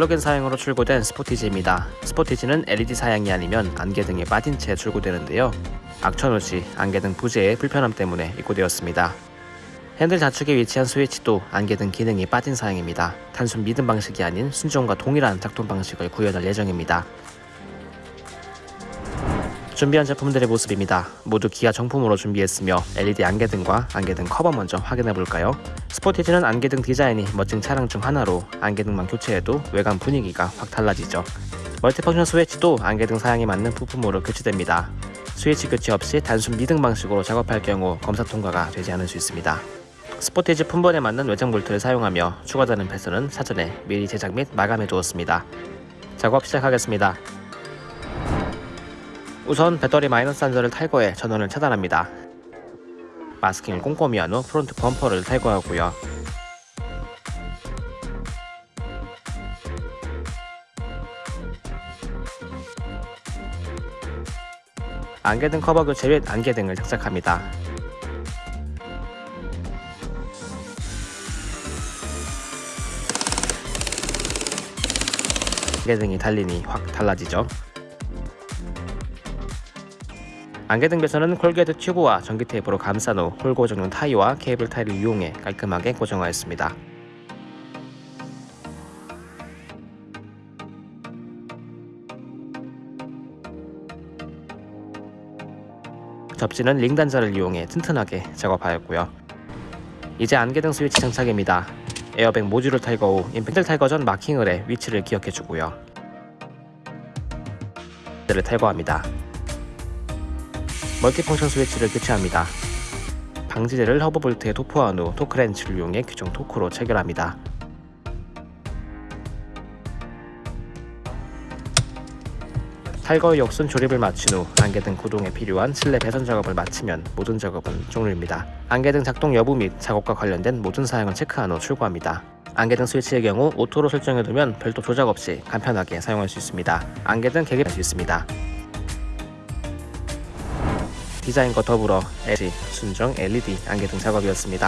플러그인 사양으로 출고된 스포티지입니다. 스포티지는 LED 사양이 아니면 안개등이 빠진 채 출고되는데요. 악천후 시 안개등 부재의 불편함 때문에 입고되었습니다. 핸들 좌측에 위치한 스위치도 안개등 기능이 빠진 사양입니다. 단순 미등 방식이 아닌 순정과 동일한 작동 방식을 구현할 예정입니다. 준비한 제품들의 모습입니다. 모두 기아 정품으로 준비했으며 LED 안개등과 안개등 커버 먼저 확인해 볼까요? 스포티지는 안개등 디자인이 멋진 차량 중 하나로 안개등만 교체해도 외관 분위기가 확 달라지죠. multifunction 스위치도 안개등 사양에 맞는 부품으로 교체됩니다. 스위치 교체 없이 단순 미등 방식으로 작업할 경우 검사 통과가 되지 않을 수 있습니다. 스포티지 품번에 맞는 외장 볼트를 사용하며 추가되는 패스는 사전에 미리 제작 및 마감해 두었습니다. 작업 시작하겠습니다. 우선 배터리 마이너스 단자를 탈거해 전원을 차단합니다. masking을 꼼꼼히 한 후 front 범퍼를 탈거하고요. 안개등 커버 교체 및 안개등을 장착합니다. 안개등이 달리니 확 달라지죠. 안개등 배선은 corrugate 튜브와 전기 테이프로 감싼 후 hole 고정용 타이와 케이블 타이를 이용해 깔끔하게 고정하였습니다. 접지는 링 단자를 이용해 튼튼하게 작업하였고요. 이제 안개등 스위치 장착입니다. 에어백 모듈을 탈거 후 임팩트 탈거 전 marking을 해 위치를 기억해주고요. 를 탈거합니다. multifunction 스위치를 교체합니다. 방지제를 허브 볼트에 도포한 후 torque wrench를 이용해 규정 토크로 체결합니다. 탈거 후 역순 조립을 마친 후 안개등 구동에 필요한 실내 배선 작업을 마치면 모든 작업은 종료입니다. 안개등 작동 여부 및 작업과 관련된 모든 사양을 체크한 후 출고합니다. 안개등 스위치의 경우 auto로 설정해두면 별도 조작 없이 간편하게 사용할 수 있습니다. 안개등 개개할 수 있습니다. 디자인과 더불어 LG, 순정 LED 안개등 작업이었습니다.